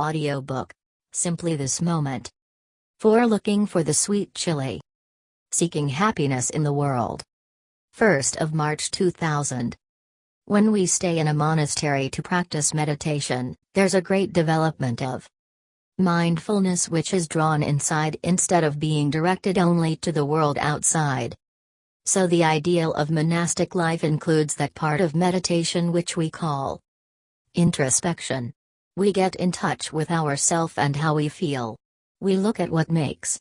Audiobook. Simply this moment. 4. Looking for the sweet chili. Seeking happiness in the world. 1st of March 2000. When we stay in a monastery to practice meditation, there's a great development of mindfulness which is drawn inside instead of being directed only to the world outside. So the ideal of monastic life includes that part of meditation which we call introspection. We get in touch with ourself and how we feel. We look at what makes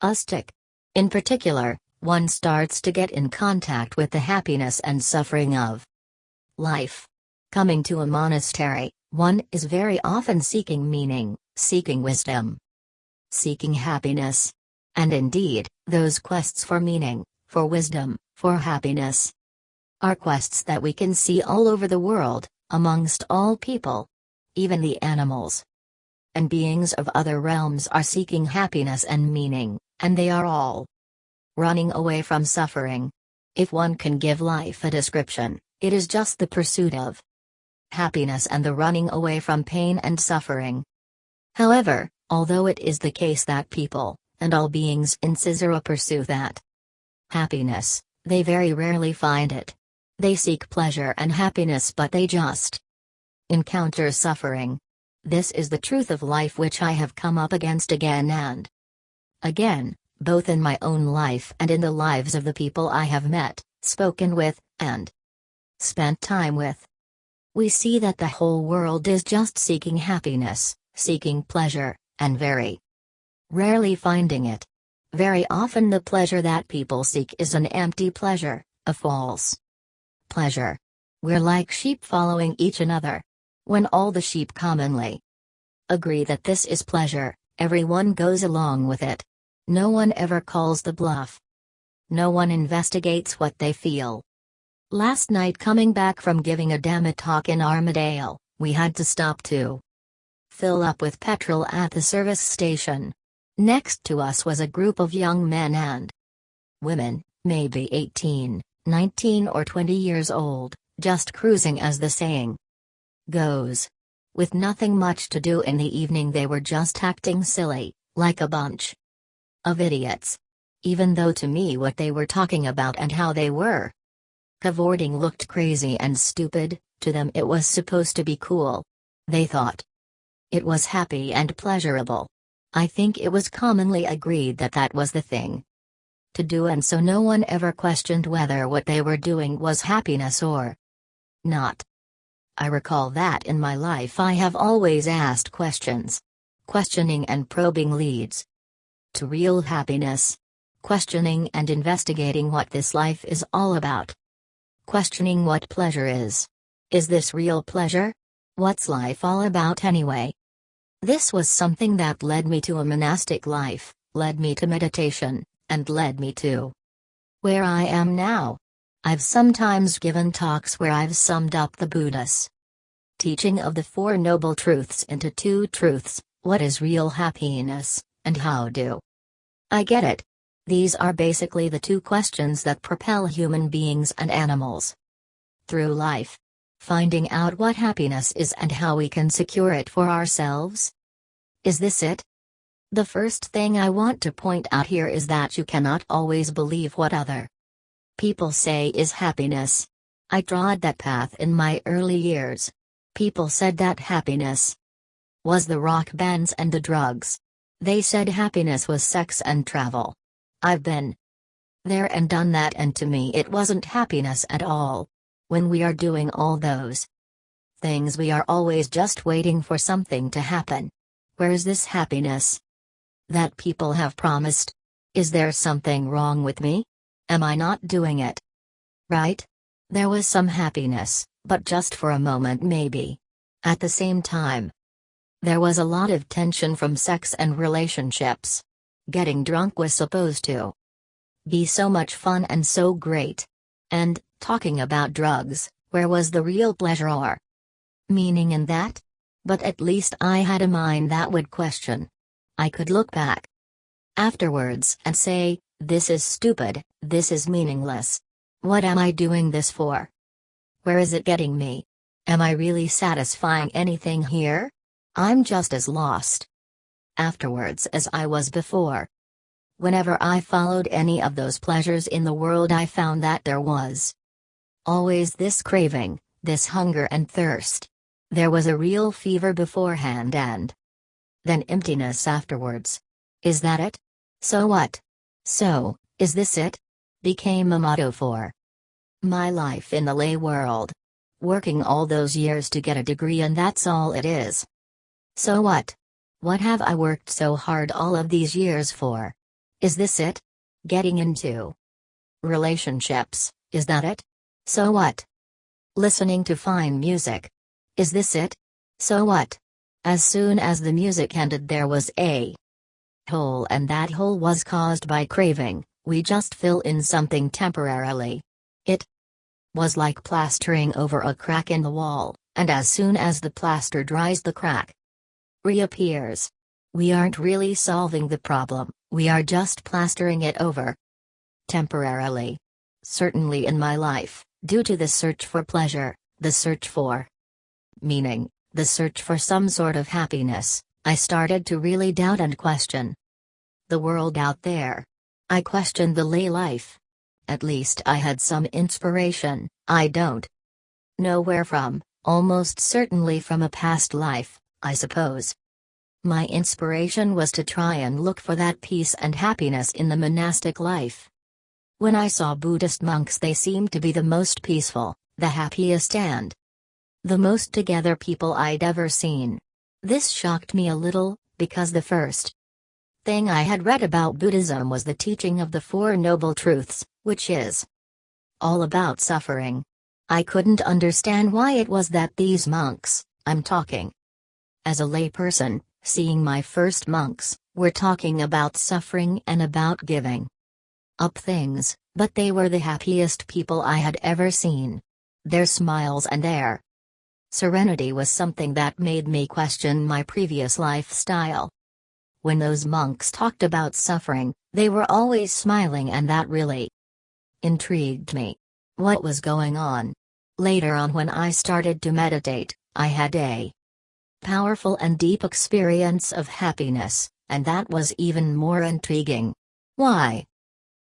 us tick. In particular, one starts to get in contact with the happiness and suffering of life. Coming to a monastery, one is very often seeking meaning, seeking wisdom, seeking happiness. And indeed, those quests for meaning, for wisdom, for happiness, are quests that we can see all over the world, amongst all people, even the animals. And beings of other realms are seeking happiness and meaning, and they are all running away from suffering. If one can give life a description, it is just the pursuit of happiness and the running away from pain and suffering. However, although it is the case that people, and all beings in samsara pursue that happiness, they very rarely find it. They seek pleasure and happiness but they just encounter suffering. This is the truth of life which I have come up against again and again, both in my own life and in the lives of the people I have met, spoken with, and spent time with. We see that the whole world is just seeking happiness, seeking pleasure, and very rarely finding it. Very often the pleasure that people seek is an empty pleasure, a false pleasure. We're like sheep following each another. When all the sheep commonly agree that this is pleasure, everyone goes along with it. No one ever calls the bluff. No one investigates what they feel. Last night coming back from giving a Dhamma talk in Armadale, we had to stop to fill up with petrol at the service station. Next to us was a group of young men and women, maybe 18, 19 or 20 years old, just cruising as the saying goes. With nothing much to do in the evening, they were just acting silly, like a bunch of idiots. Even though to me what they were talking about and how they were cavorting looked crazy and stupid, to them it was supposed to be cool. They thought it was happy and pleasurable. I think it was commonly agreed that that was the thing to do, and so no one ever questioned whether what they were doing was happiness or not. I recall that in my life I have always asked questions. Questioning and probing leads to real happiness. Questioning and investigating what this life is all about. Questioning what pleasure is. Is this real pleasure? What's life all about anyway? This was something that led me to a monastic life, led me to meditation, and led me to where I am now. I've sometimes given talks where I've summed up the Buddha's teaching of the Four Noble Truths into two truths what is real happiness, and how do I get it? These are basically the two questions that propel human beings and animals through life. Finding out what happiness is and how we can secure it for ourselves? Is this it? The first thing I want to point out here is that you cannot always believe what other people say is happiness. I trod that path in my early years. People said that happiness was the rock bands and the drugs. They said happiness was sex and travel. I've been there and done that, and to me, it wasn't happiness at all. When we are doing all those things, we are always just waiting for something to happen. Where is this happiness that people have promised? Is there something wrong with me? Am I not doing it? Right? There was some happiness, but just for a moment maybe. At the same time, there was a lot of tension from sex and relationships. Getting drunk was supposed to be so much fun and so great. And, talking about drugs, where was the real pleasure or meaning in that? But at least I had a mind that would question. I could look back afterwards and say, this is stupid, this is meaningless. What am I doing this for? Where is it getting me? Am I really satisfying anything here? I'm just as lost afterwards as I was before. Whenever I followed any of those pleasures in the world, I found that there was always this craving, this hunger and thirst. There was a real fever beforehand and then emptiness afterwards. Is that it? So what? So, is this it? Became a motto for my life in the lay world. Working all those years to get a degree and that's all it is. So what? What have I worked so hard all of these years for? Is this it? Getting into relationships, is that it? So what? Listening to fine music. Is this it? So what? As soon as the music ended, there was a hole, and that hole was caused by craving. We just fill in something temporarily. It was like plastering over a crack in the wall, and as soon as the plaster dries, the crack reappears. We aren't really solving the problem, we are just plastering it over. Temporarily. Certainly in my life, due to the search for pleasure, the search for meaning, the search for some sort of happiness, I started to really doubt and question the world out there. I questioned the lay life. At least I had some inspiration, I don't know where from, almost certainly from a past life, I suppose. My inspiration was to try and look for that peace and happiness in the monastic life. When I saw Buddhist monks, they seemed to be the most peaceful, the happiest, and the most together people I'd ever seen. This shocked me a little, because the first thing I had read about Buddhism was the teaching of the Four Noble Truths, which is all about suffering. I couldn't understand why it was that these monks, I'm talking as a layperson, seeing my first monks, were talking about suffering and about giving up things, but they were the happiest people I had ever seen. Their smiles and their serenity was something that made me question my previous lifestyle. When those monks talked about suffering, they were always smiling, and that really intrigued me. What was going on? Later on, when I started to meditate, I had a powerful and deep experience of happiness, and that was even more intriguing. Why?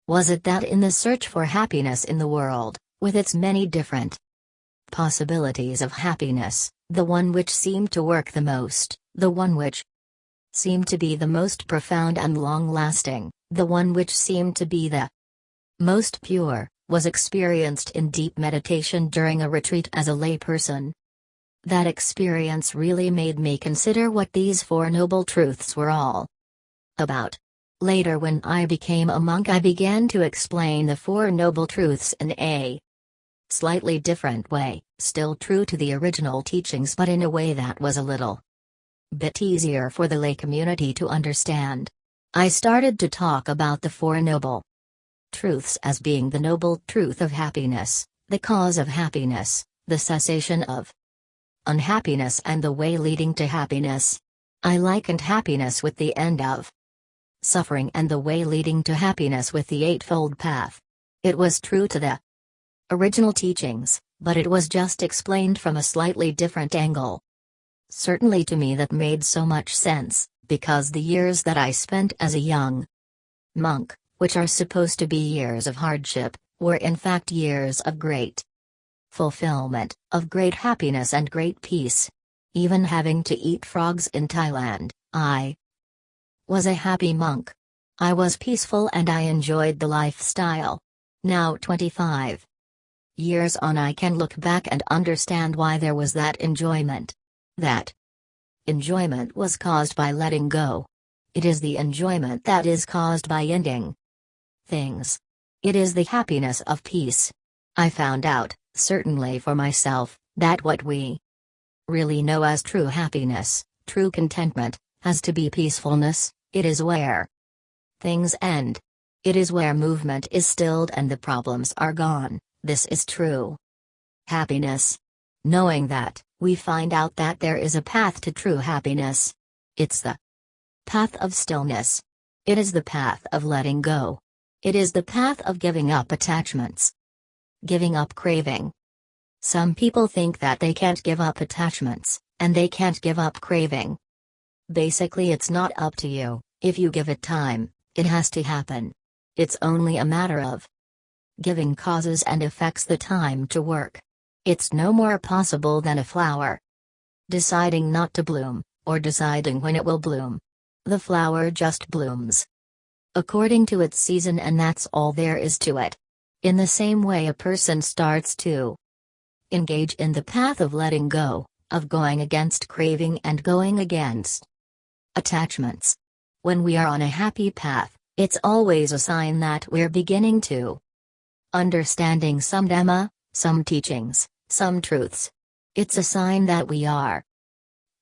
Was it that in the search for happiness in the world, with its many different possibilities of happiness, the one which seemed to work the most, the one which seemed to be the most profound and long lasting, the one which seemed to be the most pure, was experienced in deep meditation during a retreat as a layperson. That experience really made me consider what these Four Noble Truths were all about. Later, when I became a monk, I began to explain the Four Noble Truths in a slightly different way, still true to the original teachings, but in a way that was a little bit easier for the lay community to understand. I started to talk about the Four Noble Truths as being the noble truth of happiness, the cause of happiness, the cessation of unhappiness, and the way leading to happiness. I likened happiness with the end of suffering and the way leading to happiness with the Eightfold Path. It was true to the original teachings, but it was just explained from a slightly different angle. Certainly to me that made so much sense, because the years that I spent as a young monk, which are supposed to be years of hardship, were in fact years of great fulfillment, of great happiness and great peace. Even having to eat frogs in Thailand, I was a happy monk. I was peaceful and I enjoyed the lifestyle. Now 25 years on, I can look back and understand why there was that enjoyment. That enjoyment was caused by letting go. It is the enjoyment that is caused by ending things. It is the happiness of peace. I found out, certainly for myself, that what we really know as true happiness, true contentment, has to be peacefulness, it is where things end. It is where movement is stilled and the problems are gone, this is true happiness. Knowing that, we find out that there is a path to true happiness. It's the path of stillness. It is the path of letting go. It is the path of giving up attachments. Giving up craving. Some people think that they can't give up attachments, and they can't give up craving. Basically, it's not up to you, if you give it time, it has to happen. It's only a matter of giving causes and effects the time to work. It's no more possible than a flower deciding not to bloom, or deciding when it will bloom. The flower just blooms according to its season, and that's all there is to it. In the same way, a person starts to engage in the path of letting go, of going against craving and going against attachments. When we are on a happy path, it's always a sign that we're beginning to understanding some Dhamma, some teachings, some truths. It's a sign that we are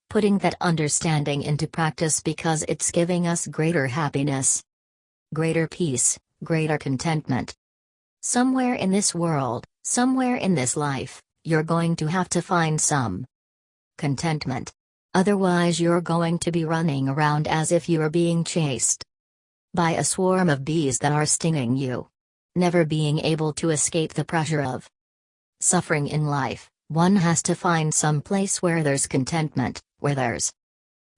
putting that understanding into practice because it's giving us greater happiness, greater peace, greater contentment. Somewhere in this world, somewhere in this life, you're going to have to find some contentment. Otherwise, you're going to be running around as if you are being chased by a swarm of bees that are stinging you. Never being able to escape the pressure of suffering in life, one has to find some place where there's contentment, where there's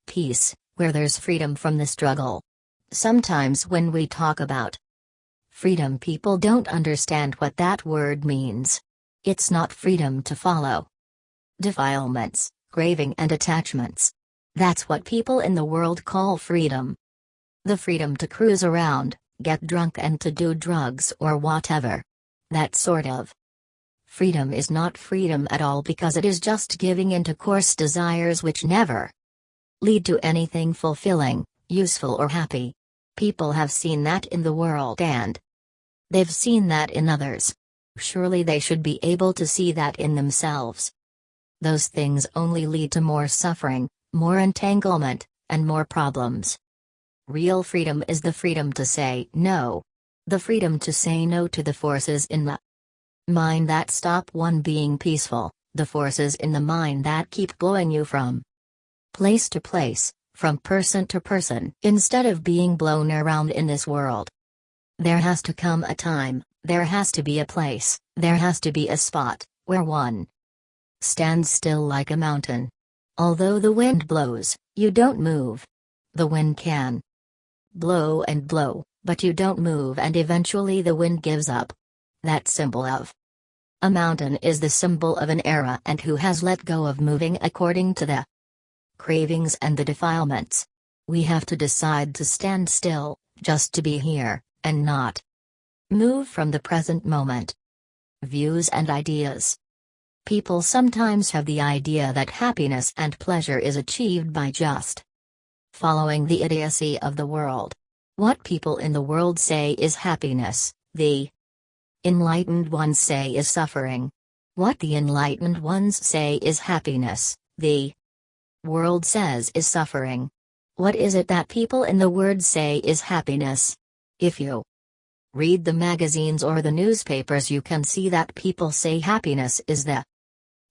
peace, where there's freedom from the struggle. Sometimes when we talk about freedom, people don't understand what that word means. It's not freedom to follow defilements, craving, and attachments. That's what people in the world call freedom. The freedom to cruise around, get drunk, and to do drugs or whatever. That sort of freedom is not freedom at all because it is just giving into coarse desires which never lead to anything fulfilling, useful, or happy. People have seen that in the world and they've seen that in others. Surely they should be able to see that in themselves. Those things only lead to more suffering, more entanglement, and more problems. Real freedom is the freedom to say no. The freedom to say no to the forces in the mind that stop one being peaceful, the forces in the mind that keep blowing you from place to place, from person to person. Instead of being blown around in this world, there has to come a time, there has to be a place, there has to be a spot, where one stands still like a mountain. Although the wind blows, you don't move. The wind can blow and blow, but you don't move, and eventually the wind gives up. That symbol of a mountain is the symbol of an arahant who has let go of moving according to the cravings and the defilements. We have to decide to stand still, just to be here, and not move from the present moment. Views and ideas. People sometimes have the idea that happiness and pleasure is achieved by just following the idiocy of the world. What people in the world say is happiness, the enlightened ones say is suffering. What the enlightened ones say is happiness, the world says is suffering. What is it that people in the world say is happiness? If you read the magazines or the newspapers, you can see that people say happiness is the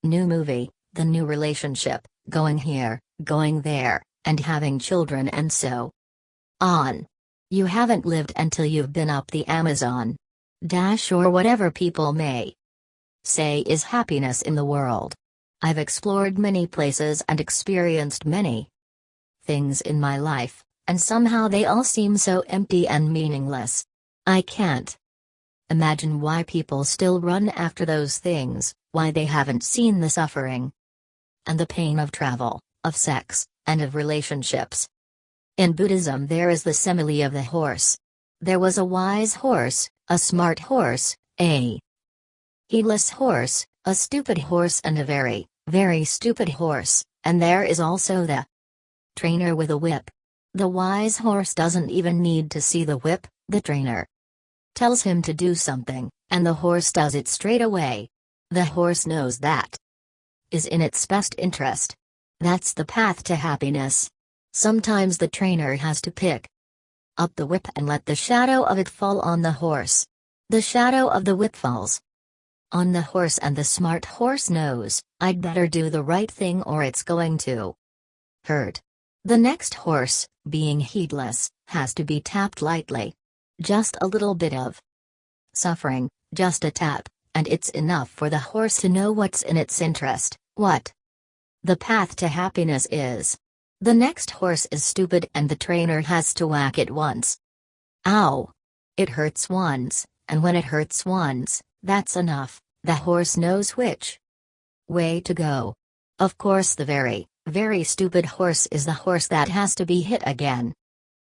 new movie, the new relationship, going here, going there, and having children and so on. You haven't lived until you've been up the Amazon. Dash or whatever people may say is happiness in the world. I've explored many places and experienced many things in my life, and somehow they all seem so empty and meaningless. I can't imagine why people still run after those things, why they haven't seen the suffering and the pain of travel, of sex, and of relationships. In Buddhism, there is the simile of the horse. There was a wise horse, a smart horse, a heedless horse, a stupid horse, and a very very stupid horse, and there is also the trainer with a whip. The wise horse doesn't even need to see the whip, the trainer tells him to do something, and the horse does it straight away. The horse knows that is in its best interest. That's the path to happiness. Sometimes the trainer has to pick up the whip and let the shadow of it fall on the horse. The shadow of the whip falls, on the horse and the smart horse knows, I'd better do the right thing or it's going to hurt. The next horse, being heedless, has to be tapped lightly. Just a little bit of suffering, just a tap, and it's enough for the horse to know what's in its interest, what The path to happiness is. The next horse is stupid and the trainer has to whack it once. Ow! It hurts once, and when it hurts once, that's enough, the horse knows which way to go. Of course, the very, very stupid horse is the horse that has to be hit again.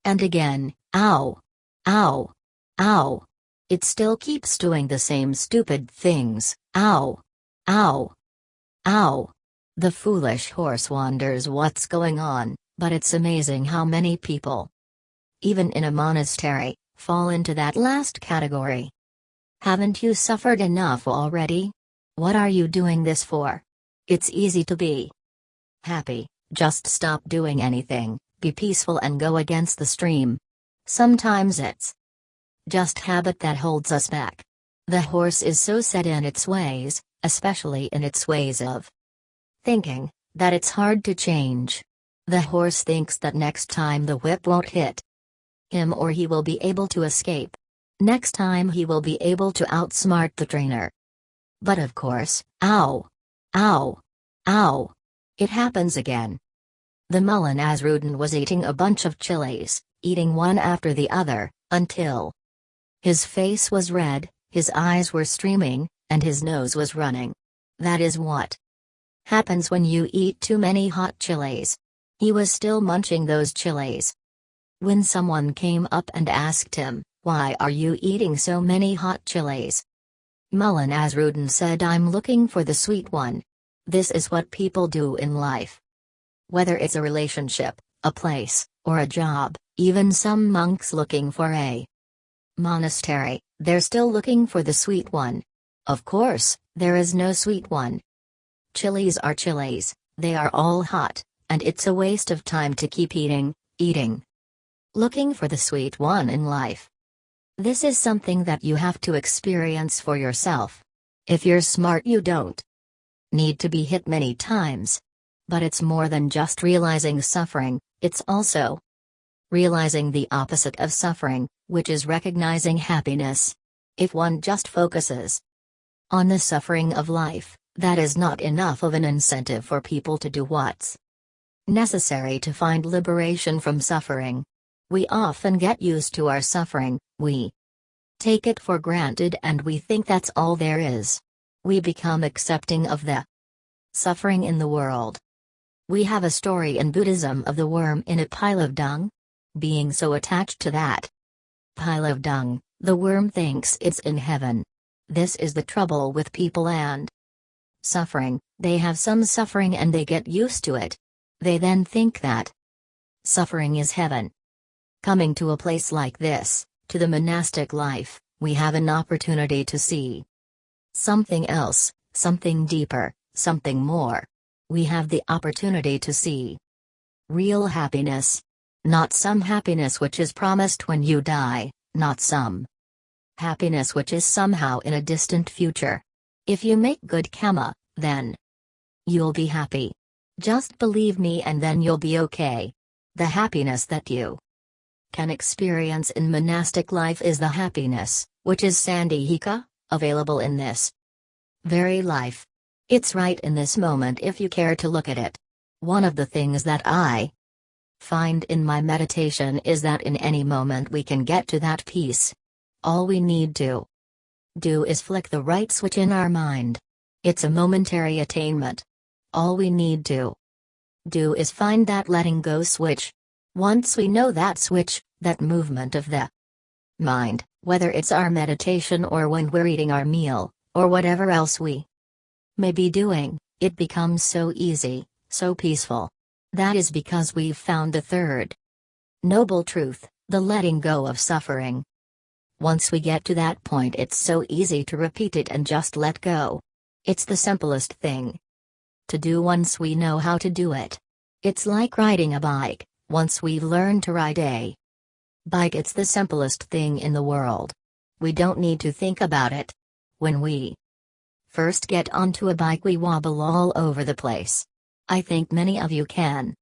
And again, ow! Ow! Ow! It still keeps doing the same stupid things, ow! Ow! Ow! The foolish horse wonders what's going on, but it's amazing how many people, even in a monastery, fall into that last category. Haven't you suffered enough already? What are you doing this for? It's easy to be happy, just stop doing anything, be peaceful and go against the stream. Sometimes it's just habit that holds us back. The horse is so set in its ways, especially in its ways of thinking, that it's hard to change. The horse thinks that next time the whip won't hit him or he will be able to escape. Next time he will be able to outsmart the trainer. But of course, ow! Ow! Ow! It happens again. The Mullah Nasrudin was eating a bunch of chilies, eating one after the other, until his face was red, his eyes were streaming, and his nose was running. That is what Happens when you eat too many hot chilies. He was still munching those chilies. When someone came up and asked him, Why are you eating so many hot chilies? Mullah Nasrudin said, I'm looking for the sweet one. This is what people do in life. Whether it's a relationship, a place, or a job, even some monks looking for a monastery, they're still looking for the sweet one. Of course, there is no sweet one. Chilies are chilies, they are all hot, and it's a waste of time to keep eating, eating. Looking for the sweet one in life. This is something that you have to experience for yourself. If you're smart, you don't need to be hit many times. But it's more than just realizing suffering, it's also realizing the opposite of suffering, which is recognizing happiness. If one just focuses on the suffering of life, that is not enough of an incentive for people to do what's necessary to find liberation from suffering. We often get used to our suffering, we take it for granted and we think that's all there is. We become accepting of the suffering in the world. We have a story in Buddhism of the worm in a pile of dung. Being so attached to that pile of dung, the worm thinks it's in heaven. This is the trouble with people and suffering, they have some suffering and they get used to it. They then think that suffering is heaven. Coming to a place like this, to the monastic life, we have an opportunity to see something else, something deeper, something more. We have the opportunity to see real happiness. Not some happiness which is promised when you die, not some happiness which is somehow in a distant future. If you make good karma, then you'll be happy. Just believe me and then you'll be okay. The happiness that you can experience in monastic life is the happiness, which is Sanditthika, available in this very life. It's right in this moment if you care to look at it. One of the things that I find in my meditation is that in any moment we can get to that peace. All we need to do is flick the right switch in our mind. It's a momentary attainment. All we need to do is find that letting go switch. Once we know that switch, that movement of the mind, whether it's our meditation or when we're eating our meal, or whatever else we may be doing, it becomes so easy, so peaceful. That is because we've found the third noble truth, the letting go of suffering. Once we get to that point, it's so easy to repeat it and just let go. It's the simplest thing to do once we know how to do it. It's like riding a bike, once we've learned to ride a bike, it's the simplest thing in the world. We don't need to think about it. When we first get onto a bike, we wobble all over the place. I think many of you can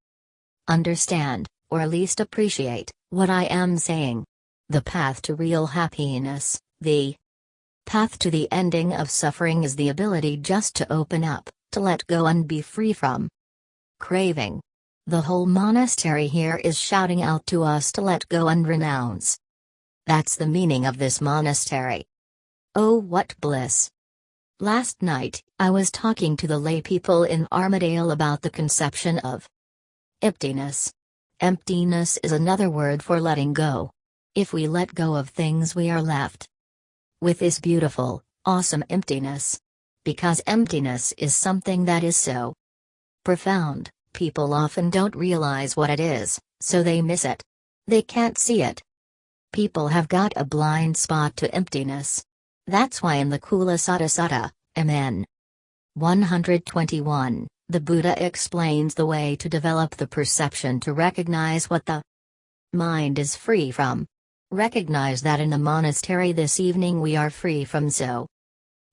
understand, or at least appreciate, what I am saying. The path to real happiness, the path to the ending of suffering is the ability just to open up, to let go and be free from craving. The whole monastery here is shouting out to us to let go and renounce. That's the meaning of this monastery. Oh, what bliss! Last night, I was talking to the lay people in Armadale about the conception of emptiness. Emptiness is another word for letting go. If we let go of things, we are left with this beautiful, awesome emptiness. Because emptiness is something that is so profound, people often don't realize what it is, so they miss it. They can't see it. People have got a blind spot to emptiness. That's why in the Cula Sunnata Sutta, Amen. 121, the Buddha explains the way to develop the perception to recognize what the mind is free from. Recognize that in the monastery this evening we are free from so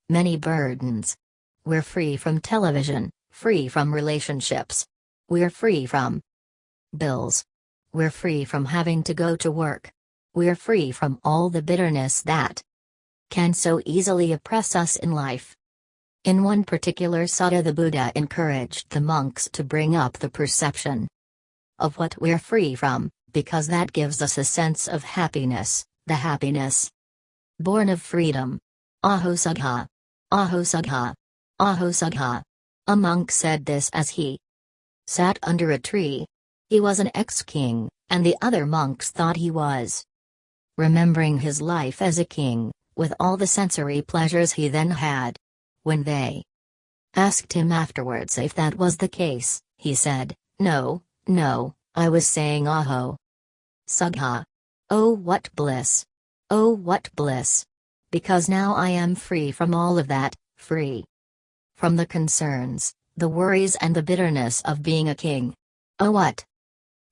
many burdens. We're free from television, free from relationships. We're free from bills. We're free from having to go to work. We're free from all the bitterness that can so easily oppress us in life. In one particular sutta, the Buddha encouraged the monks to bring up the perception of what we're free from, because that gives us a sense of happiness, the happiness born of freedom. Aho sukha. Ahosagha. Aho sukha. A monk said this as he sat under a tree. He was an ex-king, and the other monks thought he was remembering his life as a king, with all the sensory pleasures he then had. When they asked him afterwards if that was the case, he said, No, no, I was saying Aho. Sukha. Oh, what bliss! Oh, what bliss! Because now I am free from all of that, free from the concerns, the worries, and the bitterness of being a king. Oh, what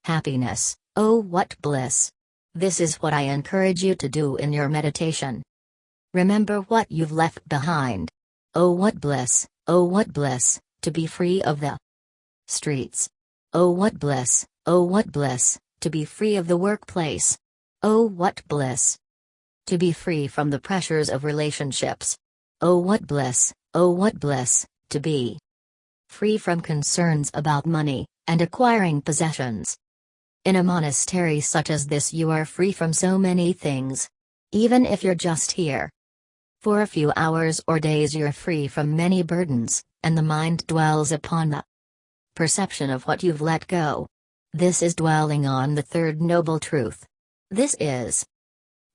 happiness! Oh, what bliss! This is what I encourage you to do in your meditation. Remember what you've left behind. Oh, what bliss, oh, what bliss, to be free of the streets. Oh, what bliss, oh, what bliss, to be free of the workplace. Oh, what bliss. To be free from the pressures of relationships. Oh, what bliss, oh, what bliss, to be free from concerns about money and acquiring possessions. In a monastery such as this, you are free from so many things. Even if you're just here, for a few hours or days you're free from many burdens, and the mind dwells upon the perception of what you've let go. This is dwelling on the third noble truth. This is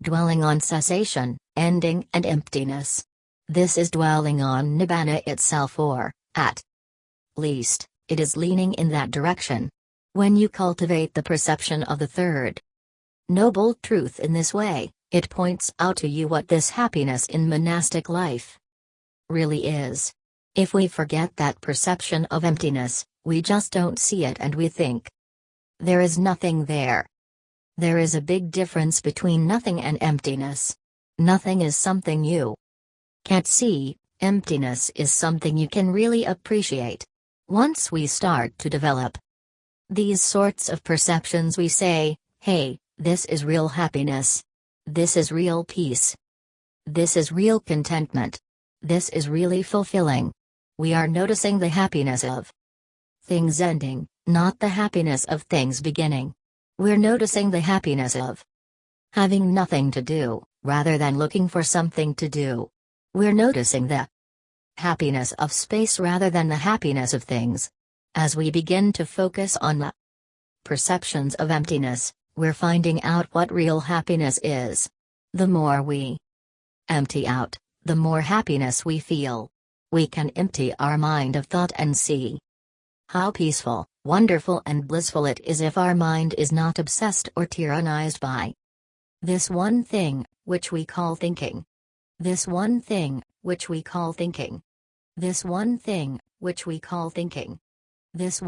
dwelling on cessation, ending, and emptiness. This is dwelling on Nibbana itself, or, at least, it is leaning in that direction. When you cultivate the perception of the third noble truth in this way, it points out to you what this happiness in monastic life really is. If we forget that perception of emptiness, we just don't see it and we think there is nothing there. There is a big difference between nothing and emptiness. Nothing is something you can't see, emptiness is something you can really appreciate. Once we start to develop these sorts of perceptions, we say, hey, this is real happiness. This is real peace. This is real contentment. This is really fulfilling. We are noticing the happiness of things ending, not the happiness of things beginning. We're noticing the happiness of having nothing to do, rather than looking for something to do. We're noticing the happiness of space rather than the happiness of things. As we begin to focus on the perceptions of emptiness, we're finding out what real happiness is. The more we empty out, the more happiness we feel. We can empty our mind of thought and see how peaceful, wonderful, and blissful it is if our mind is not obsessed or tyrannized by this one thing, which we call thinking. This one thing, which we call thinking. This one thing, which we call thinking. This